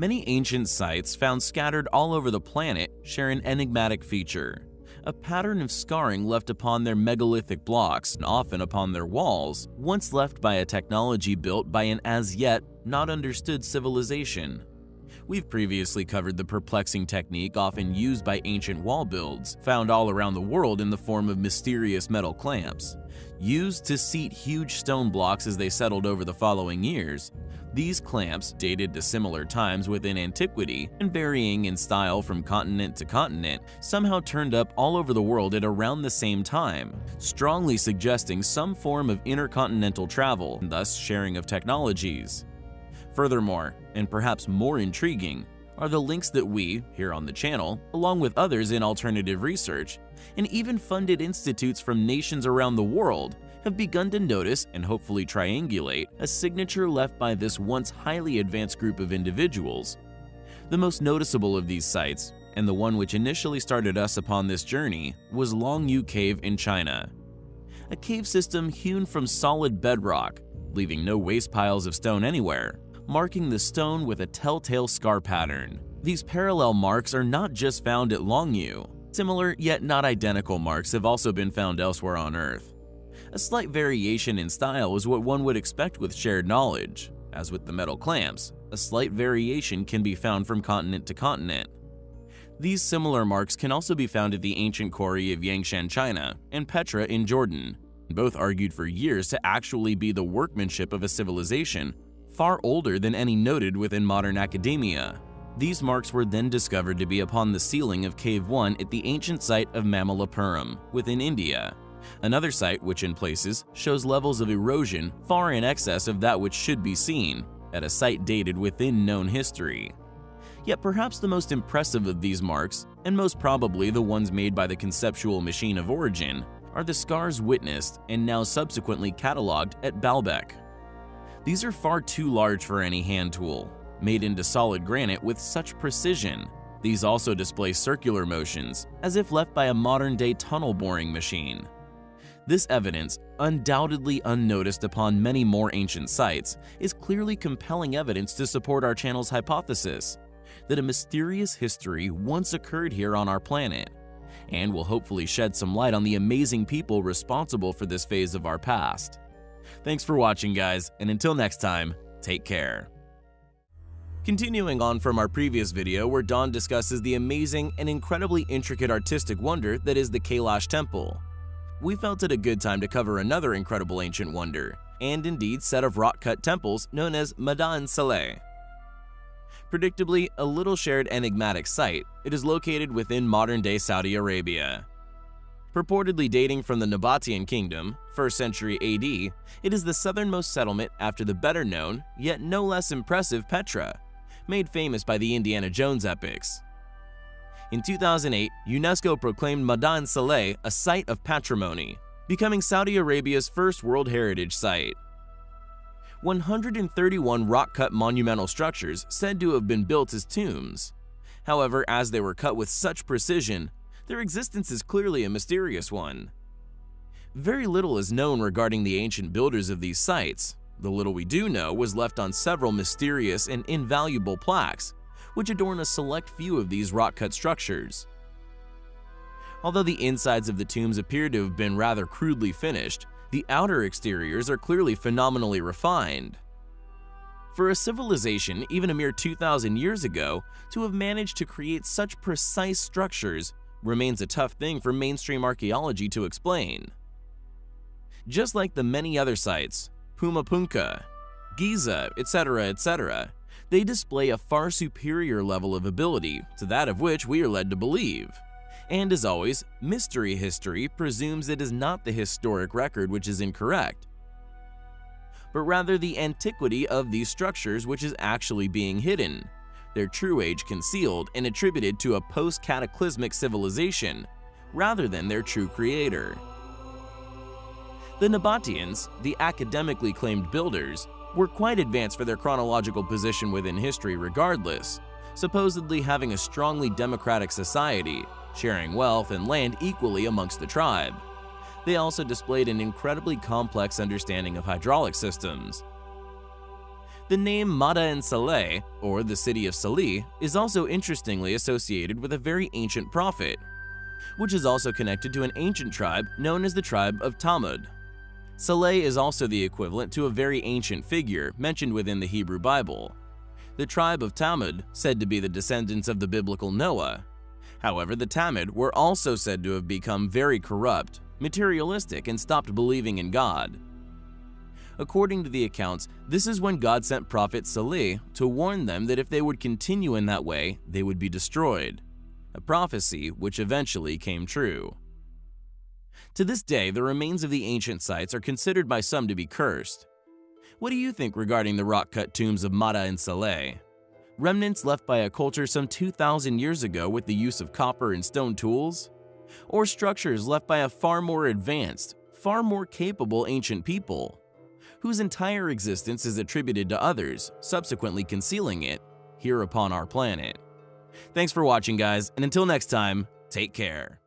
Many ancient sites found scattered all over the planet share an enigmatic feature a pattern of scarring left upon their megalithic blocks and often upon their walls, once left by a technology built by an as yet not understood civilization. We've previously covered the perplexing technique often used by ancient wall builds, found all around the world in the form of mysterious metal clamps. Used to seat huge stone blocks as they settled over the following years, these clamps, dated to similar times within antiquity and varying in style from continent to continent, somehow turned up all over the world at around the same time, strongly suggesting some form of intercontinental travel and thus sharing of technologies. Furthermore, and perhaps more intriguing, are the links that we, here on the channel, along with others in alternative research, and even funded institutes from nations around the world, have begun to notice and hopefully triangulate a signature left by this once highly advanced group of individuals. The most noticeable of these sites, and the one which initially started us upon this journey, was Longyou Cave in China. A cave system hewn from solid bedrock, leaving no waste piles of stone anywhere, marking the stone with a telltale scar pattern. These parallel marks are not just found at Longyou. Similar yet not identical marks have also been found elsewhere on Earth. A slight variation in style is what one would expect with shared knowledge. As with the metal clamps, a slight variation can be found from continent to continent. These similar marks can also be found at the ancient quarry of Yangshan, China, and Petra in Jordan, both argued for years to actually be the workmanship of a civilization far older than any noted within modern academia. These marks were then discovered to be upon the ceiling of Cave 1 at the ancient site of Mamallapuram within India, Another site which in places shows levels of erosion far in excess of that which should be seen at a site dated within known history. Yet perhaps the most impressive of these marks, and most probably the ones made by the conceptual machine of origin, are the scars witnessed and now subsequently catalogued at Baalbek. These are far too large for any hand tool, made into solid granite with such precision. These also display circular motions, as if left by a modern-day tunnel boring machine. This evidence, undoubtedly unnoticed upon many more ancient sites, is clearly compelling evidence to support our channel's hypothesis that a mysterious history once occurred here on our planet, and will hopefully shed some light on the amazing people responsible for this phase of our past. Thanks for watching guys, and until next time, take care. Continuing on from our previous video where Don discusses the amazing and incredibly intricate artistic wonder that is the Kailash Temple we felt it a good time to cover another incredible ancient wonder, and indeed set of rock-cut temples known as Madain Saleh. Predictably, a little shared enigmatic site, it is located within modern-day Saudi Arabia. Purportedly dating from the Nabatean kingdom, 1st century AD, it is the southernmost settlement after the better-known, yet no less impressive Petra, made famous by the Indiana Jones epics. In 2008, UNESCO proclaimed Madain Saleh a Site of Patrimony, becoming Saudi Arabia's first World Heritage Site. 131 rock-cut monumental structures said to have been built as tombs. However, as they were cut with such precision, their existence is clearly a mysterious one. Very little is known regarding the ancient builders of these sites. The little we do know was left on several mysterious and invaluable plaques, which adorn a select few of these rock-cut structures. Although the insides of the tombs appear to have been rather crudely finished, the outer exteriors are clearly phenomenally refined. For a civilization even a mere 2,000 years ago to have managed to create such precise structures remains a tough thing for mainstream archaeology to explain. Just like the many other sites, Puma Punku, Giza, etc., etc., they display a far superior level of ability to that of which we are led to believe. And as always, mystery history presumes it is not the historic record which is incorrect, but rather the antiquity of these structures which is actually being hidden, their true age concealed and attributed to a post-cataclysmic civilization, rather than their true creator. The Nabateans, the academically claimed builders, were quite advanced for their chronological position within history regardless, supposedly having a strongly democratic society, sharing wealth and land equally amongst the tribe. They also displayed an incredibly complex understanding of hydraulic systems. The name Madain Saleh, or the city of Salih, is also interestingly associated with a very ancient prophet, which is also connected to an ancient tribe known as the tribe of Thamud. Saleh is also the equivalent to a very ancient figure mentioned within the Hebrew Bible. The tribe of Thamud, said to be the descendants of the biblical Noah. However, the Thamud were also said to have become very corrupt, materialistic, and stopped believing in God. According to the accounts, this is when God sent prophet Salih to warn them that if they would continue in that way, they would be destroyed, a prophecy which eventually came true. To this day, the remains of the ancient sites are considered by some to be cursed. What do you think regarding the rock-cut tombs of Madain Saleh? Remnants left by a culture some 2,000 years ago with the use of copper and stone tools? Or structures left by a far more advanced, far more capable ancient people? Whose entire existence is attributed to others, subsequently concealing it here upon our planet. Thanks for watching guys, and until next time, take care.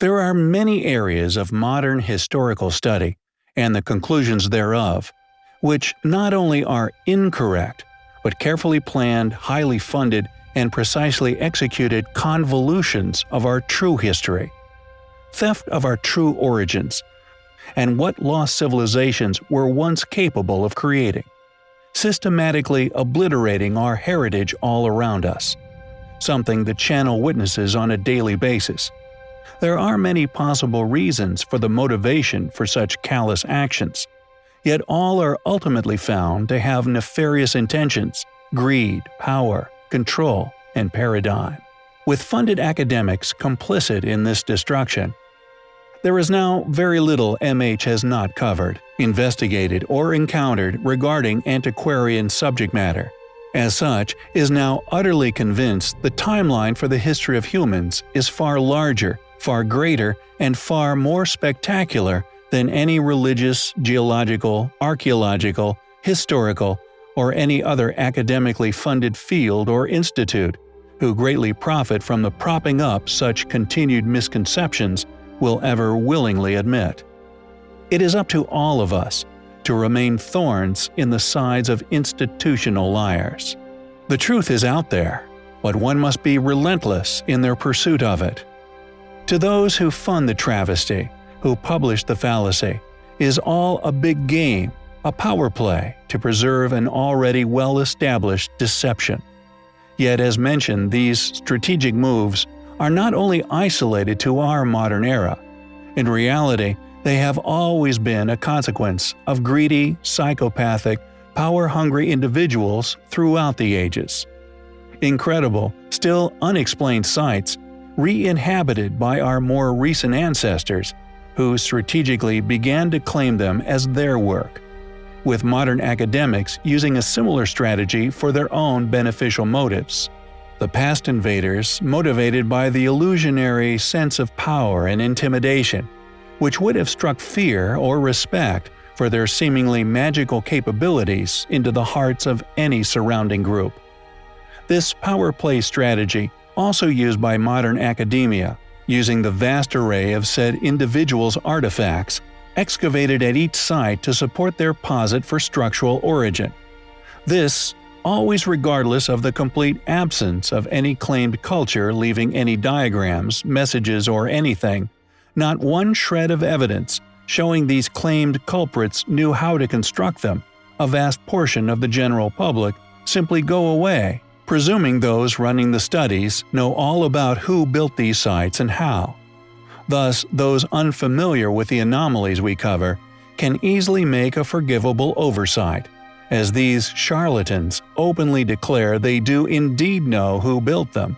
There are many areas of modern historical study, and the conclusions thereof, which not only are incorrect, but carefully planned, highly funded, and precisely executed convolutions of our true history. Theft of our true origins, and what lost civilizations were once capable of creating. Systematically obliterating our heritage all around us. Something the channel witnesses on a daily basis there are many possible reasons for the motivation for such callous actions, yet all are ultimately found to have nefarious intentions, greed, power, control, and paradigm. With funded academics complicit in this destruction, there is now very little MH has not covered, investigated, or encountered regarding antiquarian subject matter. As such, is now utterly convinced the timeline for the history of humans is far larger far greater, and far more spectacular than any religious, geological, archaeological, historical, or any other academically funded field or institute, who greatly profit from the propping up such continued misconceptions will ever willingly admit. It is up to all of us to remain thorns in the sides of institutional liars. The truth is out there, but one must be relentless in their pursuit of it. To those who fund the travesty, who publish the fallacy, is all a big game, a power play to preserve an already well-established deception. Yet as mentioned, these strategic moves are not only isolated to our modern era. In reality, they have always been a consequence of greedy, psychopathic, power-hungry individuals throughout the ages. Incredible, still unexplained sights re-inhabited by our more recent ancestors, who strategically began to claim them as their work, with modern academics using a similar strategy for their own beneficial motives. The past invaders motivated by the illusionary sense of power and intimidation, which would have struck fear or respect for their seemingly magical capabilities into the hearts of any surrounding group. This power play strategy, also used by modern academia, using the vast array of said individual's artifacts, excavated at each site to support their posit for structural origin. This, always regardless of the complete absence of any claimed culture leaving any diagrams, messages, or anything, not one shred of evidence showing these claimed culprits knew how to construct them, a vast portion of the general public simply go away, presuming those running the studies know all about who built these sites and how. Thus, those unfamiliar with the anomalies we cover can easily make a forgivable oversight, as these charlatans openly declare they do indeed know who built them,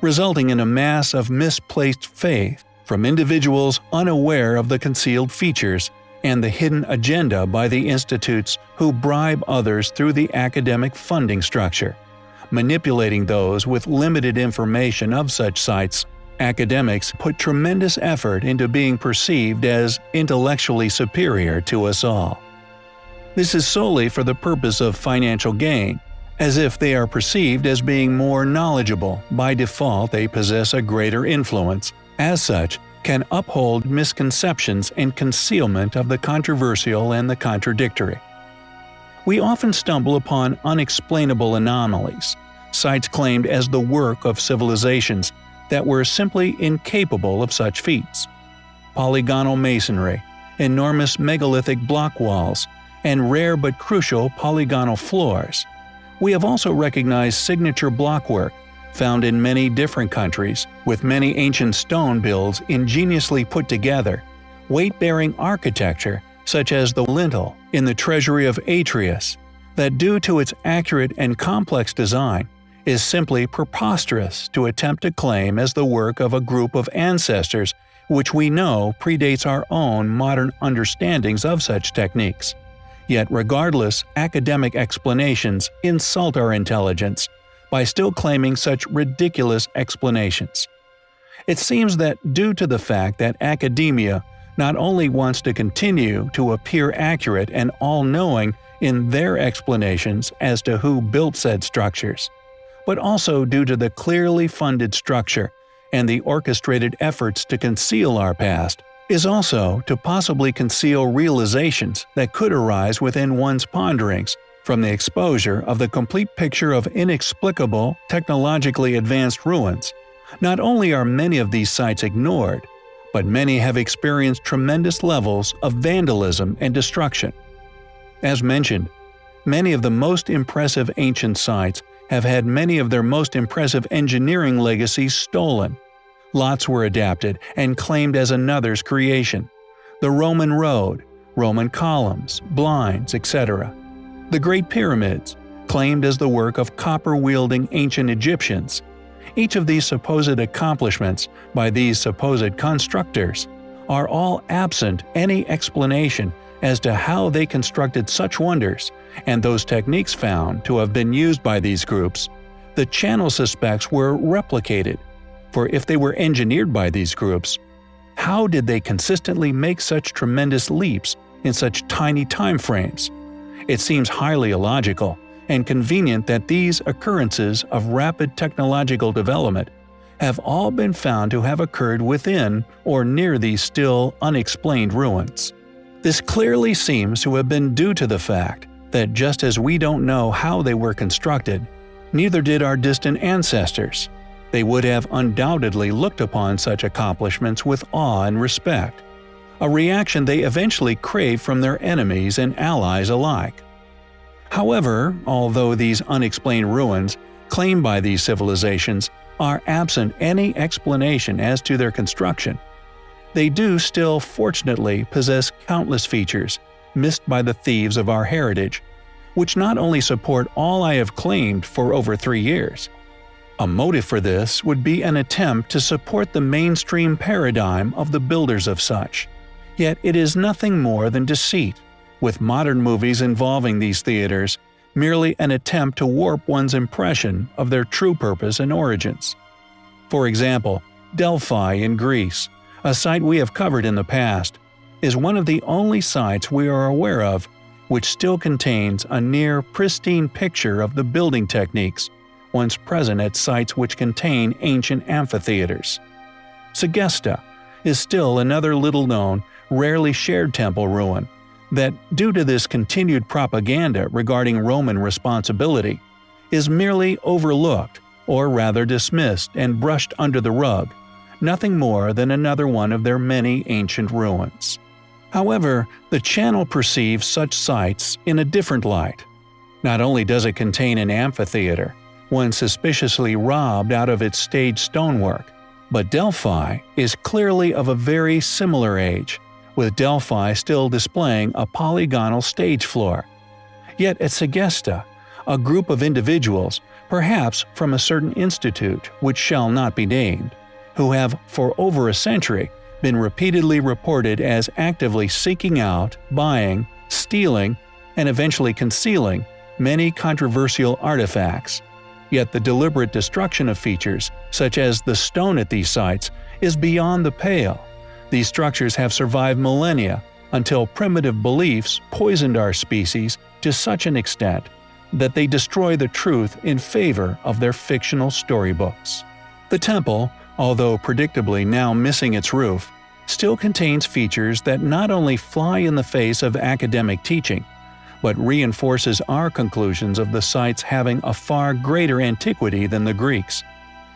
resulting in a mass of misplaced faith from individuals unaware of the concealed features and the hidden agenda by the institutes who bribe others through the academic funding structure, manipulating those with limited information of such sites. Academics put tremendous effort into being perceived as intellectually superior to us all. This is solely for the purpose of financial gain, as if they are perceived as being more knowledgeable, by default they possess a greater influence, as such, can uphold misconceptions and concealment of the controversial and the contradictory. We often stumble upon unexplainable anomalies, sites claimed as the work of civilizations that were simply incapable of such feats. Polygonal masonry, enormous megalithic block walls, and rare but crucial polygonal floors. We have also recognized signature blockwork found in many different countries, with many ancient stone builds ingeniously put together, weight-bearing architecture such as the lintel in the treasury of Atreus, that due to its accurate and complex design, is simply preposterous to attempt to claim as the work of a group of ancestors which we know predates our own modern understandings of such techniques. Yet regardless, academic explanations insult our intelligence by still claiming such ridiculous explanations. It seems that due to the fact that academia not only wants to continue to appear accurate and all-knowing in their explanations as to who built said structures, but also due to the clearly funded structure and the orchestrated efforts to conceal our past, is also to possibly conceal realizations that could arise within one's ponderings from the exposure of the complete picture of inexplicable, technologically advanced ruins, not only are many of these sites ignored, but many have experienced tremendous levels of vandalism and destruction. As mentioned, many of the most impressive ancient sites have had many of their most impressive engineering legacies stolen. Lots were adapted and claimed as another's creation. The Roman road, Roman columns, blinds, etc. The Great Pyramids, claimed as the work of copper-wielding ancient Egyptians. Each of these supposed accomplishments by these supposed constructors are all absent any explanation as to how they constructed such wonders, and those techniques found to have been used by these groups, the channel suspects were replicated. For if they were engineered by these groups, how did they consistently make such tremendous leaps in such tiny time frames? It seems highly illogical and convenient that these occurrences of rapid technological development have all been found to have occurred within or near these still unexplained ruins. This clearly seems to have been due to the fact that just as we don't know how they were constructed, neither did our distant ancestors. They would have undoubtedly looked upon such accomplishments with awe and respect a reaction they eventually crave from their enemies and allies alike. However, although these unexplained ruins, claimed by these civilizations, are absent any explanation as to their construction, they do still fortunately possess countless features missed by the thieves of our heritage, which not only support all I have claimed for over three years. A motive for this would be an attempt to support the mainstream paradigm of the builders of such. Yet it is nothing more than deceit, with modern movies involving these theaters merely an attempt to warp one's impression of their true purpose and origins. For example, Delphi in Greece, a site we have covered in the past, is one of the only sites we are aware of which still contains a near pristine picture of the building techniques once present at sites which contain ancient amphitheaters. Segesta is still another little known, rarely shared temple ruin that, due to this continued propaganda regarding Roman responsibility, is merely overlooked, or rather dismissed and brushed under the rug, nothing more than another one of their many ancient ruins. However, the channel perceives such sites in a different light. Not only does it contain an amphitheater, one suspiciously robbed out of its stage stonework, but Delphi is clearly of a very similar age, with Delphi still displaying a polygonal stage floor. Yet at Segesta, a group of individuals, perhaps from a certain institute which shall not be named, who have for over a century been repeatedly reported as actively seeking out, buying, stealing, and eventually concealing many controversial artifacts. Yet the deliberate destruction of features, such as the stone at these sites, is beyond the pale. These structures have survived millennia until primitive beliefs poisoned our species to such an extent that they destroy the truth in favor of their fictional storybooks. The temple, although predictably now missing its roof, still contains features that not only fly in the face of academic teaching, but reinforces our conclusions of the sites having a far greater antiquity than the Greeks.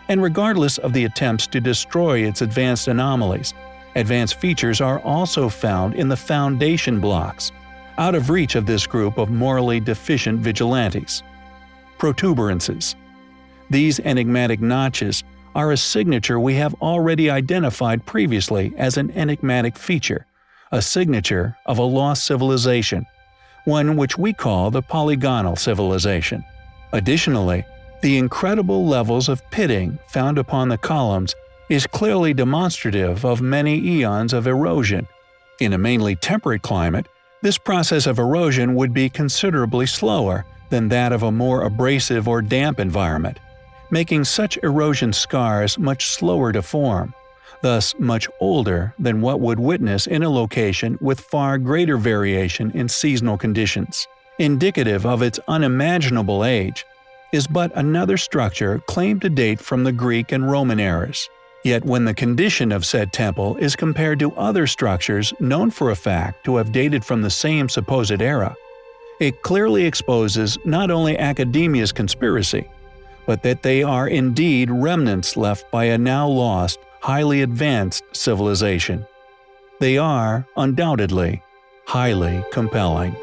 And regardless of the attempts to destroy its advanced anomalies, advanced features are also found in the foundation blocks, out of reach of this group of morally deficient vigilantes. Protuberances These enigmatic notches are a signature we have already identified previously as an enigmatic feature, a signature of a lost civilization, one which we call the polygonal civilization. Additionally, the incredible levels of pitting found upon the columns is clearly demonstrative of many eons of erosion. In a mainly temperate climate, this process of erosion would be considerably slower than that of a more abrasive or damp environment making such erosion scars much slower to form, thus much older than what would witness in a location with far greater variation in seasonal conditions. Indicative of its unimaginable age, is but another structure claimed to date from the Greek and Roman eras. Yet when the condition of said temple is compared to other structures known for a fact to have dated from the same supposed era, it clearly exposes not only academia's conspiracy, but that they are indeed remnants left by a now lost, highly advanced civilization. They are, undoubtedly, highly compelling.